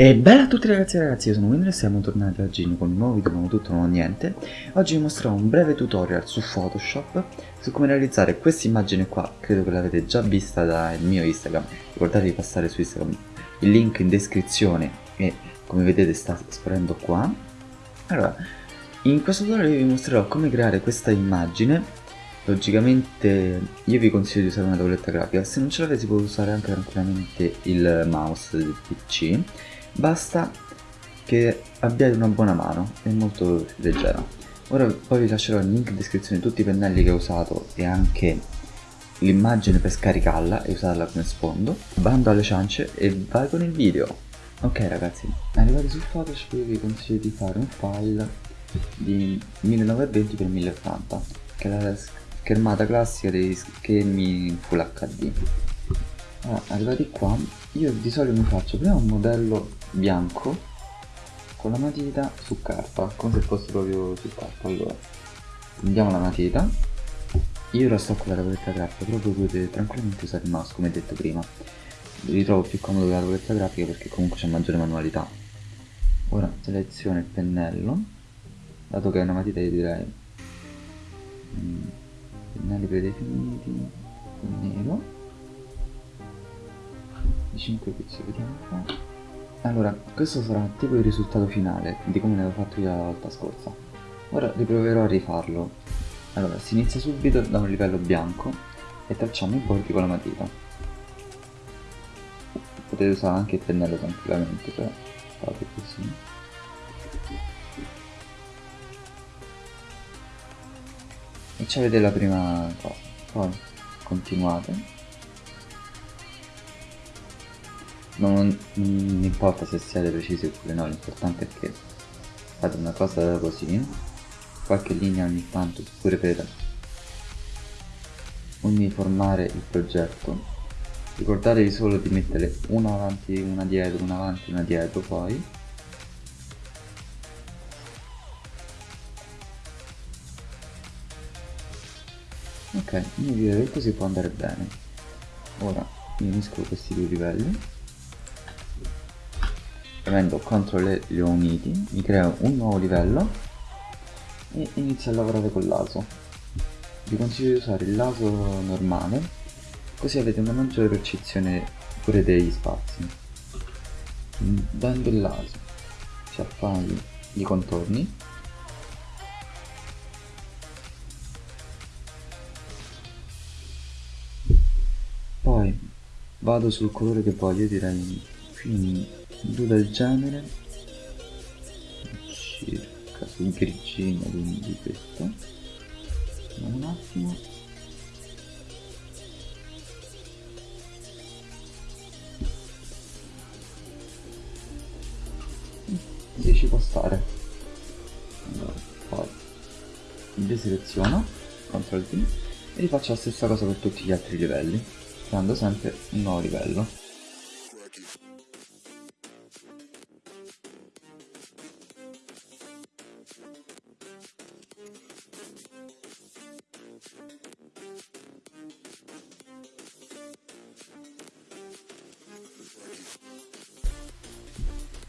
E bella a tutti ragazzi e ragazzi, io sono Winner e siamo tornati oggi con un nuovo video, nuovo tutto, nuovo niente. Oggi vi mostrerò un breve tutorial su Photoshop su come realizzare questa immagine qua Credo che l'avete già vista dal mio Instagram Ricordatevi di passare su Instagram, il link in descrizione e come vedete sta sparendo qua. Allora, in questo tutorial vi mostrerò come creare questa immagine. Logicamente io vi consiglio di usare una tavoletta grafica, se non ce l'avete si può usare anche tranquillamente il mouse del PC basta che abbiate una buona mano, è molto leggera. Ora poi vi lascerò il link in descrizione di tutti i pennelli che ho usato e anche l'immagine per scaricarla e usarla come sfondo. Bando alle ciance e vai con il video. Ok ragazzi, arrivati sul Photoshop io vi consiglio di fare un file di 1920x1080 che è la schermata classica dei schemi Full HD. Allora, arrivati qua, io di solito mi faccio prima un modello bianco con la matita su carta come se fosse proprio su carta allora prendiamo la matita. Io ora sto con la tavoletta grafica però voi potete tranquillamente usare il mouse come detto prima. Ritrovo più comodo la tavoletta grafica perché comunque c'è maggiore manualità. Ora seleziono il pennello. Dato che è una matita io direi mm, pennelli predefiniti nero. Di 5 pizzi vediamo qua allora, questo sarà tipo il risultato finale di come ne avevo fatto io la volta scorsa. Ora riproverò a rifarlo. Allora, si inizia subito da un livello bianco e tracciamo i bordi con la matita. Potete usare anche il pennello tranquillamente, però fate così. E ci avete la prima cosa. Poi continuate non, non importa se siete precisi oppure no, l'importante è che fate una cosa così, qualche linea ogni tanto pure per uniformare il progetto. Ricordatevi solo di mettere una avanti, una dietro, una avanti, una dietro poi. Ok, io direi che così può andare bene. Ora unisco questi due livelli premendo CTRL e li ho uniti mi creo un nuovo livello e inizio a lavorare con l'ASO vi consiglio di usare il laso normale così avete una maggiore percezione pure degli spazi. Dando il laso si affai i contorni. Poi vado sul colore che voglio direi più blu del genere. Circa sul grigino quindi questo. Un attimo. Si ci può stare? Allora, poi deseleziono CTRL T e rifaccio la stessa cosa per tutti gli altri livelli creando sempre un nuovo livello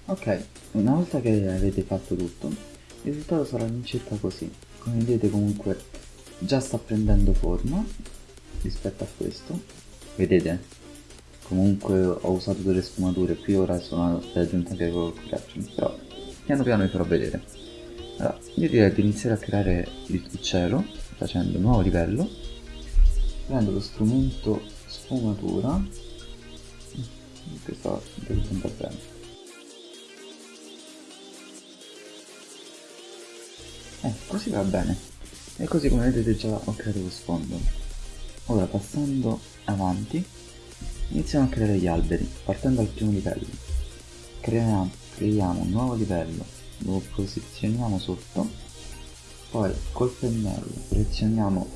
Ok, una volta che avete fatto tutto, il risultato sarà all'incirca così. Come vedete comunque già sta prendendo forma rispetto a questo. Vedete? Comunque ho usato delle sfumature, qui ora sono aggiunte anche col correction, però piano piano vi farò vedere. Allora, io direi di iniziare a creare il cielo facendo un nuovo livello. Prendo lo strumento sfumatura. Questo deve andare bene. Eh, così va bene. E così come vedete già ho creato lo sfondo. Ora passando avanti, iniziamo a creare gli alberi, partendo dal primo livello. Creiamo, creiamo un nuovo livello, lo posizioniamo sotto, poi col pennello selezioniamo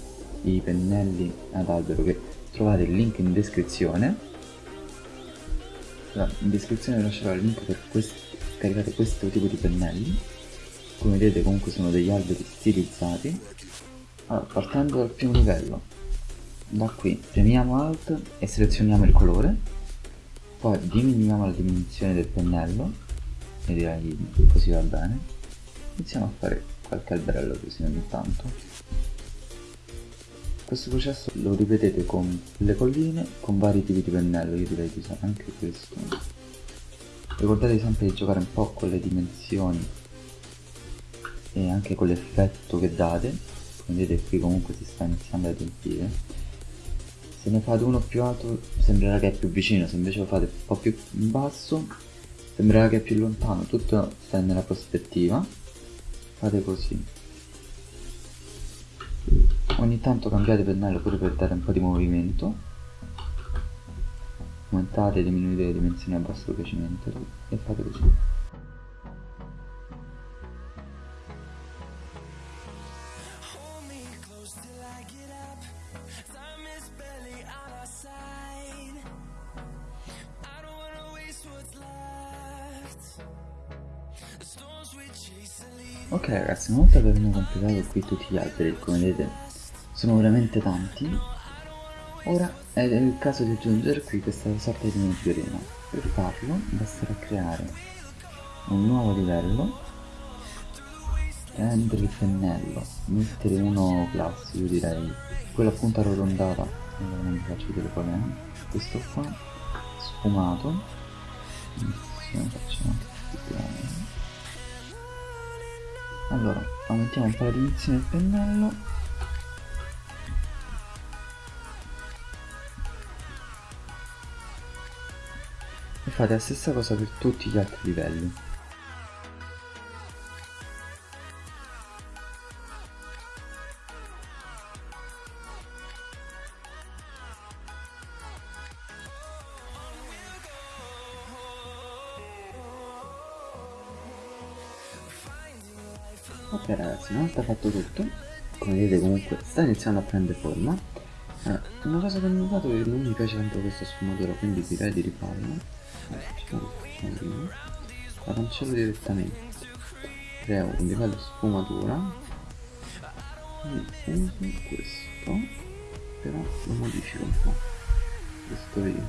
i pennelli ad albero che trovate il link in descrizione. In descrizione lascerò il link per caricare questo tipo di pennelli come vedete comunque sono degli alberi stilizzati. Allora, partendo dal primo livello da qui premiamo alt e selezioniamo il colore. Poi diminuiamo la dimensione del pennello e direi così va bene. Iniziamo a fare qualche alberello così ogni tanto. Questo processo lo ripetete con le colline con vari tipi di pennello io direi di usare anche questo. Ricordatevi sempre di giocare un po' con le dimensioni e anche con l'effetto che date. Vedete qui comunque si sta iniziando a riempire. Se ne fate uno più alto sembrerà che è più vicino. Se invece lo fate un po' più in basso sembrerà che è più lontano. Tutto sta nella prospettiva. Fate così. Ogni tanto cambiate pennello pure per dare un po' di movimento. Aumentate e diminuite le dimensioni a vostro piacimento e fate così Ok ragazzi, una volta che abbiamo completato qui tutti gli alberi, come vedete sono veramente tanti, ora è il caso di aggiungere qui questa sorta di migliorina. Per farlo basterà creare un nuovo livello, prendere il pennello, mettere uno classico, direi quello appunto arrotondata, non vi faccio vedere qual è, questo qua, sfumato, allora aumentiamo un po' la dimensione del pennello. E fate la stessa cosa per tutti gli altri livelli ok ragazzi una volta fatto tutto. Come vedete comunque sta iniziando a prendere forma. Eh, una cosa che ho notato è che non mi piace tanto questa sfumatura quindi direi di rifarla la cancello direttamente. Creo un livello sfumatura e uso questo però lo modifico un po' questo io.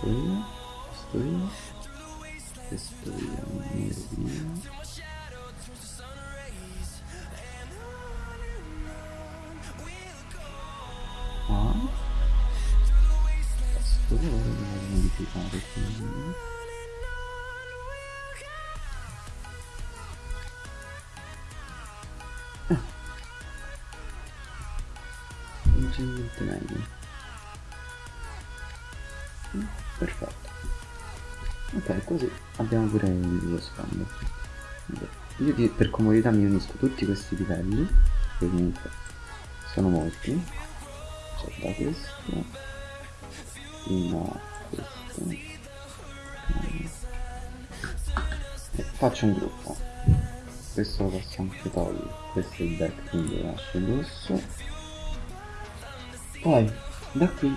Questo io. Questo io. Questo io. Nero mio modificare quindi ah. leggermente meglio. Mm, perfetto. Ok così abbiamo pure lo sfondo io per comodità mi unisco tutti questi livelli che comunque sono molti. Cioè da questo fino a faccio un gruppo. Questo lo posso anche togliere questo è il back quindi lo lascio rosso poi da qui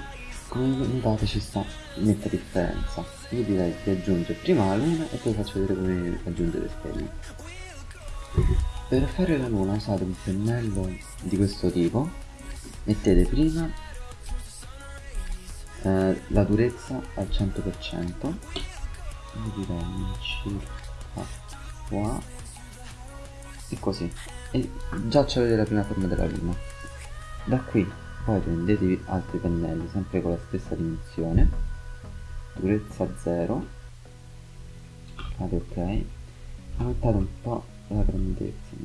come notate ci sta netta differenza. Io direi di aggiungere prima la luna e poi faccio vedere come aggiungere le stelle. Per fare la luna usate un pennello di questo tipo. Mettete prima eh, la durezza al 100% quindi direi circa qua. E così. E già c'avete la prima forma della luna da qui poi prendetevi altri pennelli sempre con la stessa dimensione. Durezza 0 fate ok. Aumentate un po' la grandezza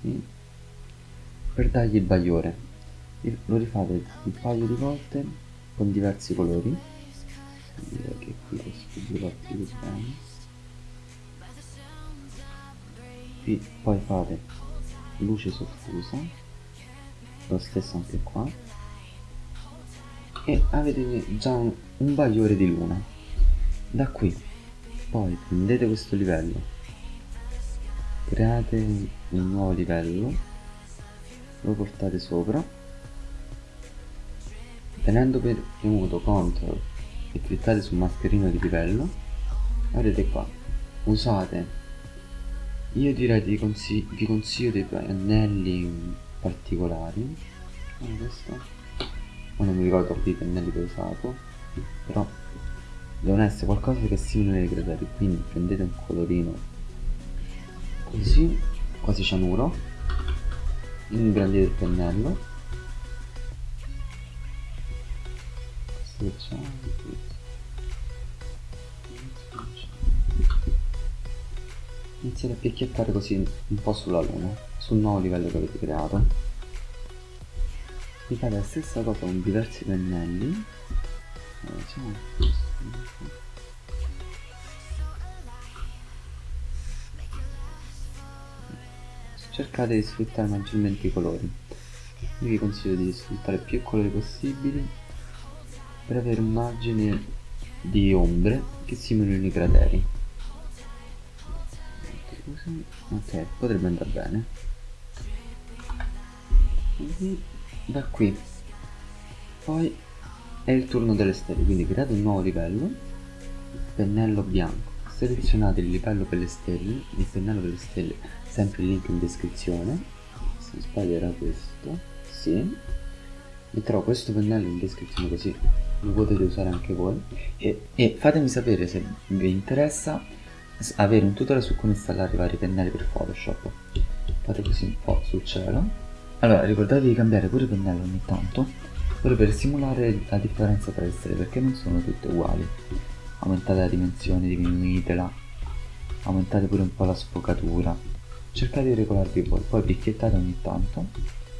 così per dargli il bagliore. Lo rifate un paio di volte con diversi colori. Direi che qui lo studio più bene. Qui poi fate luce soffusa lo stesso anche qua. E avete già un, un bagliore di luna. Da qui poi prendete questo livello. Create un nuovo livello. Lo portate sopra tenendo premuto CTRL e cliccate sul mascherino di livello vedete qua. Usate. Io direi di consig vi consiglio dei pennelli particolari. Come questo? Ma non mi ricordo quanti pennelli che ho usato però devono essere qualcosa che simuli ai crateri quindi prendete un colorino così quasi cianuro ingrandite il pennello iniziate a picchiettare così un po' sulla luna sul nuovo livello che avete creato. Mi fate la stessa cosa con diversi pennelli. Cercate di sfruttare maggiormente i colori. Io vi consiglio di sfruttare più colori possibili per avere un margine di ombre che simulino i crateri. Ok potrebbe andare bene. Da qui. Poi è il turno delle stelle quindi create un nuovo livello. Pennello bianco. Selezionate il livello per le stelle il pennello per le stelle sempre il link in descrizione. Se non sbaglio era questo. Sì. Metterò questo pennello in descrizione così lo potete usare anche voi. E, e fatemi sapere se vi interessa avere un tutorial su come installare i vari pennelli per photoshop. Fate così un po' sul cielo. Allora ricordatevi di cambiare pure i pennelli ogni tanto pure per simulare la differenza tra le stelle perché non sono tutte uguali. Aumentate la dimensione, diminuitela. Aumentate pure un po' la sfocatura. Cercate di regolarvi voi poi picchiettate ogni tanto.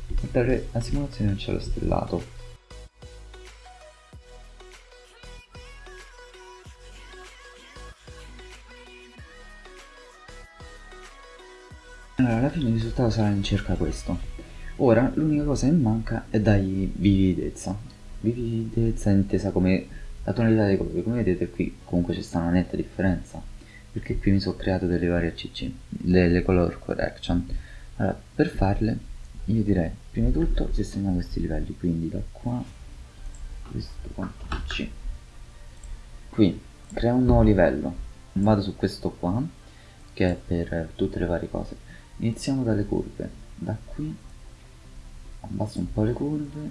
Per dare la simulazione di un cielo stellato Allora, alla fine il risultato sarà in circa questo. Ora l'unica cosa che manca è dargli vividezza. Vividezza intesa come la tonalità dei colori. Come vedete qui comunque c'è sta una netta differenza. Perché qui mi sono creato delle varie CC, le, color correction. Allora, per farle io direi prima di tutto sistemiamo questi livelli, quindi da qua questo qua C. Qui crea un nuovo livello. Vado su questo qua che è per tutte le varie cose. Iniziamo dalle curve. Da qui abbasso un po' le curve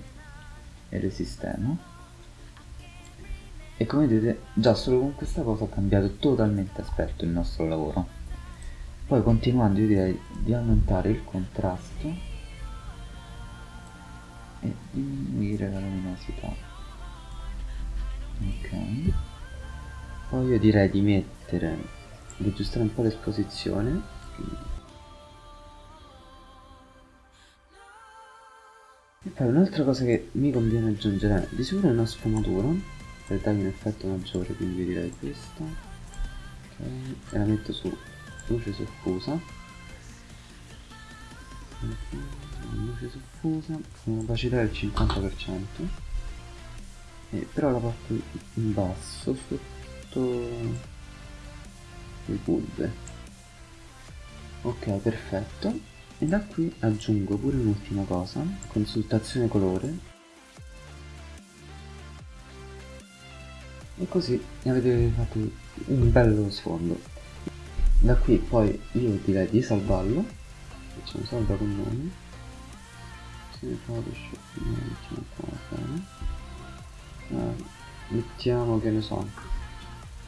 e le sistemo. E come vedete già solo con questa cosa ha cambiato totalmente aspetto il nostro lavoro. Poi continuando io direi di aumentare il contrasto e diminuire la luminosità. Ok. Poi io direi di mettere di aggiustare un po' l'esposizione poi un'altra cosa che mi conviene aggiungere è di sicuro una sfumatura per dargli un effetto maggiore, quindi direi questa. Ok, e la metto su luce soffusa. luce soffusa con un'opacità del 50%. E però la porto in basso sotto le curve. Ok, perfetto e da qui aggiungo pure un'ultima cosa, consultazione colore. E così avete fatto un bello sfondo. Da qui poi io direi di salvarlo. Facciamo salva con nome photoshop mettiamo che ne so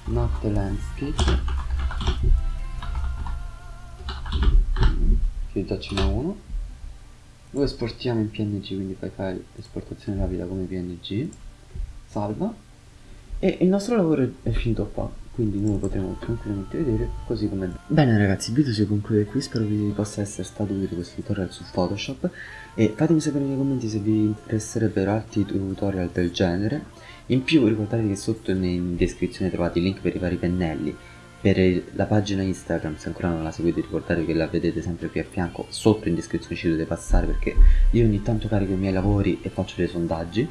not landscape n'è uno. Lo esportiamo in png quindi fai file esportazione rapida come png salva. E il nostro lavoro è finito qua quindi noi potremo tranquillamente vedere così come bene ragazzi il video si conclude qui. Spero vi possa essere stato utile questo tutorial su photoshop. E fatemi sapere nei commenti se vi interesserebbero altri tutorial del genere. In più ricordatevi che sotto in descrizione trovate i link per i vari pennelli per la pagina Instagram se ancora non la seguite ricordate che la vedete sempre qui a fianco sotto in descrizione ci dovete passare perché io ogni tanto carico i miei lavori e faccio dei sondaggi.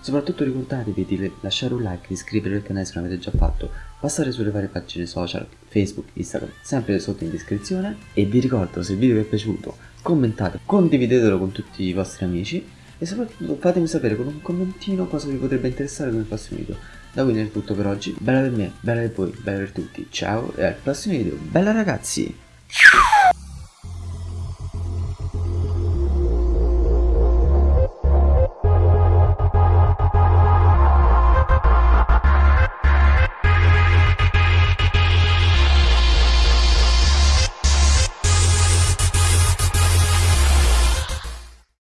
Soprattutto ricordatevi di lasciare un like, iscrivervi al canale se non avete già fatto passare sulle varie pagine social, Facebook, Instagram sempre sotto in descrizione. E vi ricordo se il video vi è piaciuto commentate, condividetelo con tutti i vostri amici. E soprattutto fatemi sapere con un commentino cosa vi potrebbe interessare nel prossimo video da quindi è tutto per oggi, bella per me, bella per voi, bella per tutti, ciao e al prossimo video, bella ragazzi!